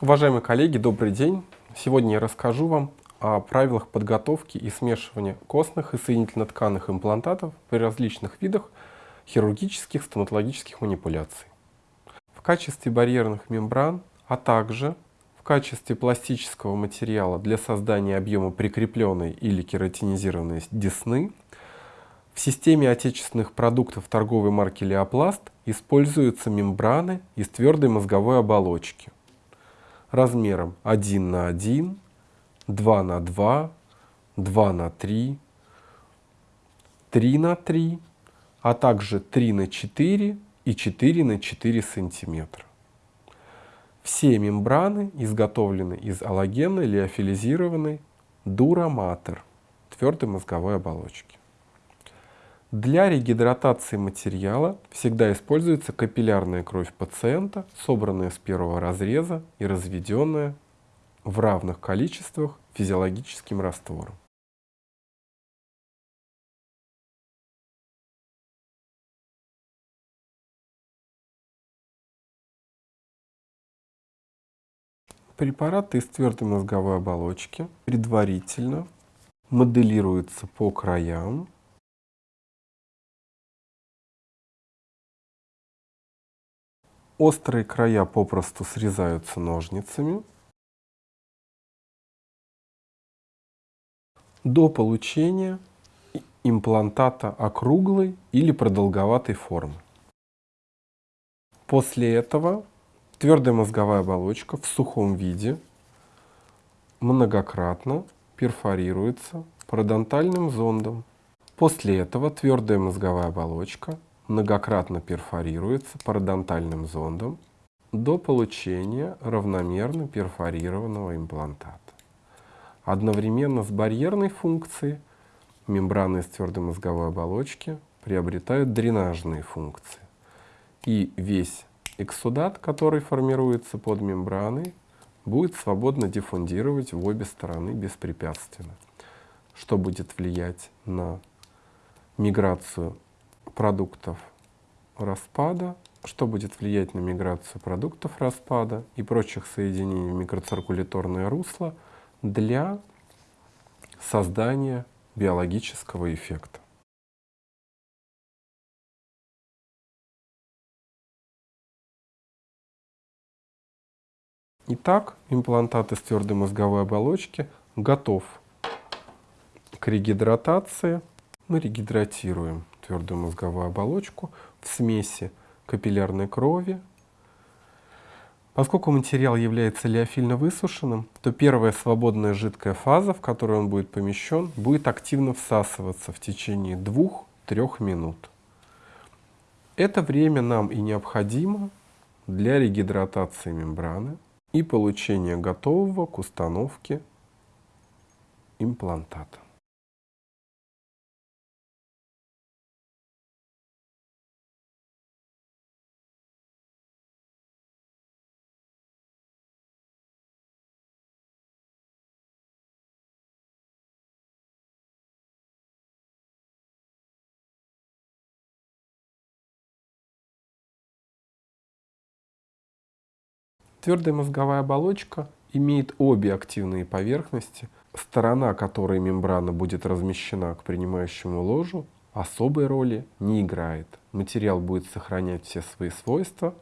Уважаемые коллеги, добрый день. Сегодня я расскажу вам о правилах подготовки и смешивания костных и соединительно-тканных имплантатов при различных видах хирургических стоматологических манипуляций. В качестве барьерных мембран, а также в качестве пластического материала для создания объема прикрепленной или кератинизированной десны в системе отечественных продуктов торговой марки Леопласт используются мембраны из твердой мозговой оболочки размером 1 на 1, 2 на 2, 2 на 3, 3 на 3, а также 3 на 4 и 4 на 4 сантиметра. Все мембраны изготовлены из аллогенной лиофилизированной дураматер твердой мозговой оболочки. Для регидратации материала всегда используется капиллярная кровь пациента, собранная с первого разреза и разведенная в равных количествах физиологическим раствором. Препараты из твердой мозговой оболочки предварительно моделируются по краям Острые края попросту срезаются ножницами. До получения имплантата округлой или продолговатой формы. После этого твердая мозговая оболочка в сухом виде многократно перфорируется пародонтальным зондом. После этого твердая мозговая оболочка многократно перфорируется пародонтальным зондом до получения равномерно перфорированного имплантата. Одновременно с барьерной функцией мембраны из твердой мозговой оболочки приобретают дренажные функции. И весь эксудат, который формируется под мембраной, будет свободно диффундировать в обе стороны беспрепятственно, что будет влиять на миграцию продуктов распада, что будет влиять на миграцию продуктов распада и прочих соединений в микроциркуляторное русло для создания биологического эффекта. Итак, имплантат из твердой мозговой оболочки готов к регидратации. Мы регидратируем твердую мозговую оболочку в смеси капиллярной крови. Поскольку материал является лиофильно высушенным, то первая свободная жидкая фаза, в которую он будет помещен, будет активно всасываться в течение 2-3 минут. Это время нам и необходимо для регидратации мембраны и получения готового к установке имплантата. Твердая мозговая оболочка имеет обе активные поверхности, сторона которой мембрана будет размещена к принимающему ложу, особой роли не играет. Материал будет сохранять все свои свойства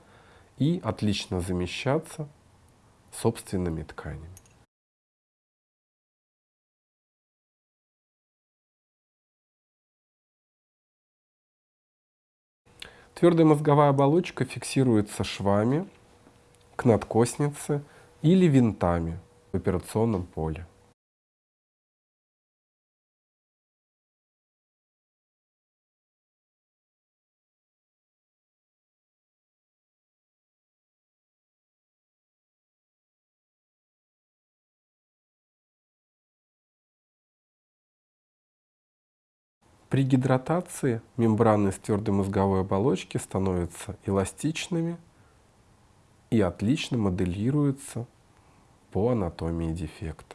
и отлично замещаться собственными тканями. Твердая мозговая оболочка фиксируется швами к надкоснице или винтами в операционном поле. При гидратации мембраны с твердой мозговой оболочки становятся эластичными и отлично моделируется по анатомии дефекта.